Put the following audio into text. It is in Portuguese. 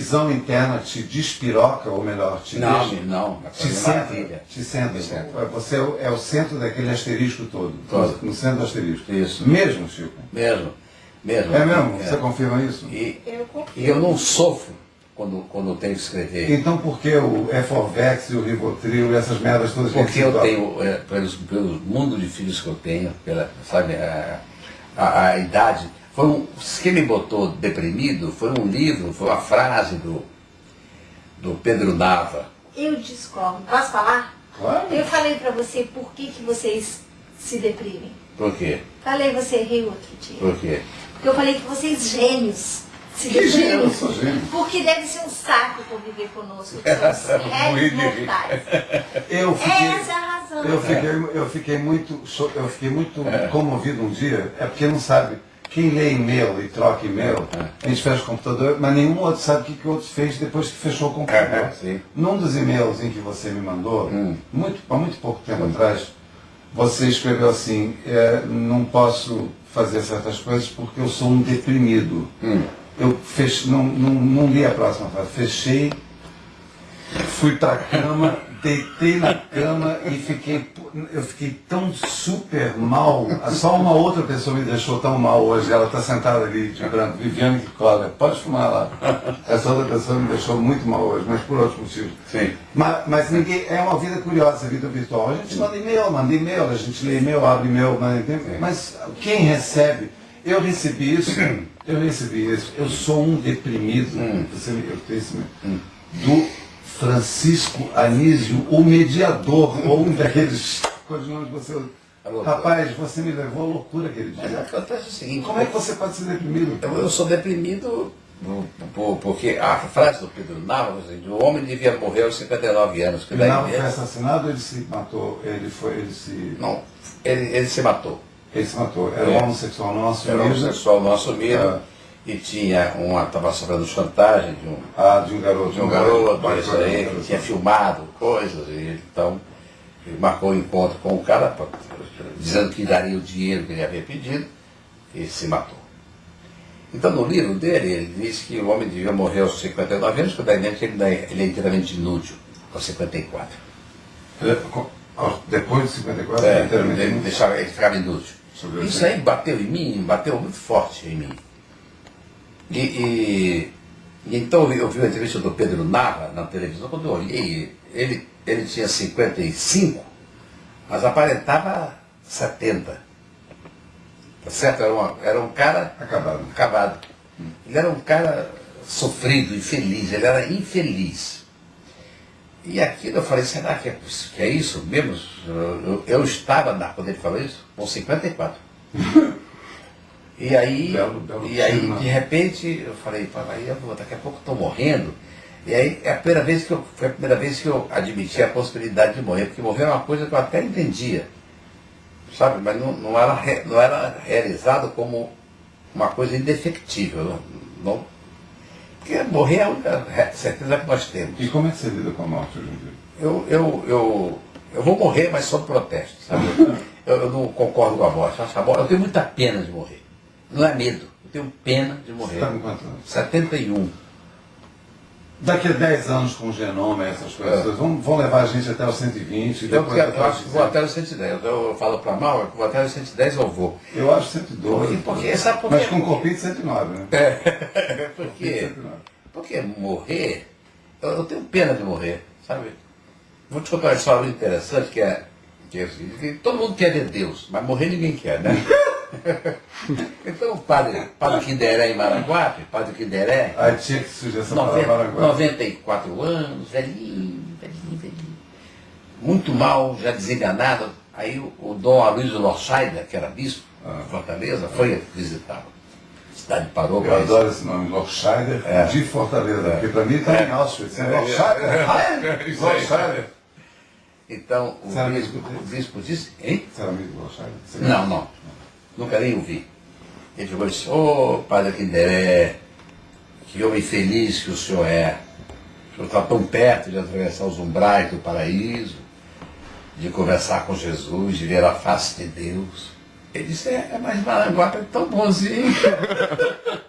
visão interna te despiroca, ou melhor, te Não, deixa, não. te Te centra, te centra. Você é o, é o centro daquele asterisco todo, Todo. no centro do asterisco. Isso. Mesmo, Chico? Mesmo. Mesmo. É mesmo? É. Você confirma isso? E, Eu confio. e eu não sofro quando, quando eu tenho que escrever. Então por que o Eforvex e o Rivotril e essas merdas todas que Porque a gente eu tenho, é, pelos, pelo mundo de filhos que eu tenho, pela, sabe, a, a, a idade. Foi um, quem me botou deprimido foi um livro, foi uma frase do, do Pedro Nava. Eu discordo. Posso falar? Claro. Eu falei pra você por que, que vocês se deprimem. Por quê? Falei, você riu outro dia. Por quê? Porque eu falei que vocês gênios se Que? Eu sou gênio. Porque deve ser um saco conviver conosco. que mortais. Eu fiquei, Essa é a razão. eu fiquei, eu fiquei muito, eu fiquei muito comovido um dia, é porque não sabe, quem lê e-mail e troca e-mail, a gente fecha o computador, mas nenhum outro sabe o que, que o outro fez depois que fechou o computador. É, sim. Num dos e-mails em que você me mandou, Hum. muito, há muito pouco tempo atrás, você escreveu assim, é, não posso fazer certas coisas porque eu sou um deprimido. Hum. Eu fech, não, não, não li a próxima frase, fechei, fui pra cama, deitei na cama e fiquei, eu fiquei tão super mal. Só uma outra pessoa me deixou tão mal hoje. Ela está sentada ali de branco, Viviane que cola. Pode fumar lá. Essa outra pessoa me deixou muito mal hoje, mas por outros motivos. Sim. Mas, mas ninguém, é uma vida curiosa, a vida virtual. A gente manda e-mail, manda e-mail, a gente lê e-mail, abre e-mail, manda e-mail. Mas quem recebe? Eu recebi isso, eu recebi isso. Eu sou um deprimido. Você me, eu tenho esse, do Francisco Anísio, o mediador, ou um daqueles codinomes que você. Alô, Rapaz, você me levou à loucura aquele Mas dia. acontece o seguinte. Como é que você pode ser deprimido? Eu, eu sou deprimido por- por- porque a frase do Pedro Nava, assim, o homem devia morrer aos 59 anos. Que Nava foi assassinado, ele se matou, ele foi, ele se. não, ele, ele se matou. Ele se matou. Era É. homossexual assumido. Era um sexual não assumido Ah. e tinha uma, estava sofrendo chantagem de um, Ah, de um garoto. de um garoto, Vai, isso aí, que tinha filmado coisas, e então ele marcou o encontro com o cara, pra- dizendo que daria o dinheiro que ele havia pedido, e se matou. Então no livro dele, ele diz que o homem devia morrer aos 59 anos, porque daí ele, é- ele é inteiramente inútil, aos 54. É, Depois de 54, É, ele, deixava, ele ficava inútil. Isso aí bateu em mim, bateu muito forte em mim. E, e- e então eu vi- uma entrevista do Pedro Nava na televisão, quando eu olhei, ele, ele tinha 55, mas aparentava 70. Tá certo? Era, uma- era um cara Acabado. acabado. Ele era um cara sofrido, infeliz, ele era infeliz. E aquilo eu falei, será que é, que é isso mesmo? Eu, eu- eu estava, na, quando ele falou isso, com 54. E aí, Belo- belo e aí de repente, eu falei, "Pá, aí eu vou, daqui a pouco estou morrendo. E aí é a primeira vez que eu, foi a primeira vez que eu admiti a possibilidade de morrer, porque morrer é uma coisa que eu até entendia. Sabe? Mas não, não, era, não era realizado como uma coisa indefectível. Não, não- porque morrer é a única certeza que nós temos. E como é que você lida com a morte hoje em dia? Eu, eu, eu, eu vou morrer, mas sob protesto, sabe? Eu, eu não concordo com a morte- eu tenho muita pena de morrer. Não é medo, eu tenho pena de Você morrer. está com quantos anos? 71. Daqui a 10 anos com o genoma essas coisas, É. vão, vão levar a gente até os 120 e Eu, depois eu os acho que vou até os 110. Eu, eu falo para mal, eu vou até os 110 eu vou. Eu acho 112. Porque- porque- sabe por quê? Mas com corpinho de 109, né? É, porque, 109. porque morrer, eu, eu tenho pena de morrer, sabe? Vou te contar uma história muito interessante que é, que é o seguinte, todo mundo quer ver Deus, mas morrer ninguém quer, né? então o padre, padre Quinderé em Maranguape, padre Quinderé, Aí tinha que surgir essa Noven- palavra agora. 94 anos, velhinho, velhinho, velhinho. Muito mal, já desenganado. Aí o, o Dom Aloysio Lorscheider, que era bispo Ah. de Fortaleza, foi visitá-lo. A cidade parou Eu adoro esse nome, Lorscheider, É. de Fortaleza, porque para mim está em Auschwitz. É. Lorscheider, Heil, Isso aí. Lorscheider. Então o bispo, o bispo disse, hein? Você era amigo do Lorscheider? Não, não. Nunca nem ouvi. Ele chegou e disse, ô padre Quinderé, que homem feliz que o senhor é. O senhor está tão perto de atravessar os umbrais do paraíso, de conversar com Jesus, de ver a face de Deus. Ele disse, é, mas Maranguape é tão bonzinho.